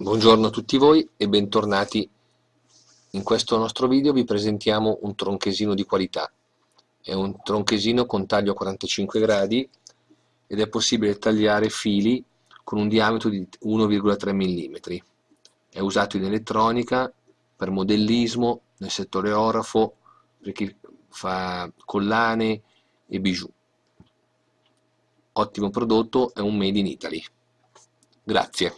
Buongiorno a tutti voi e bentornati. In questo nostro video vi presentiamo un tronchesino di qualità. È un tronchesino con taglio a 45 gradi ed è possibile tagliare fili con un diametro di 1,3 mm. È usato in elettronica, per modellismo, nel settore orafo, per chi fa collane e bijou. Ottimo prodotto, è un made in Italy. Grazie.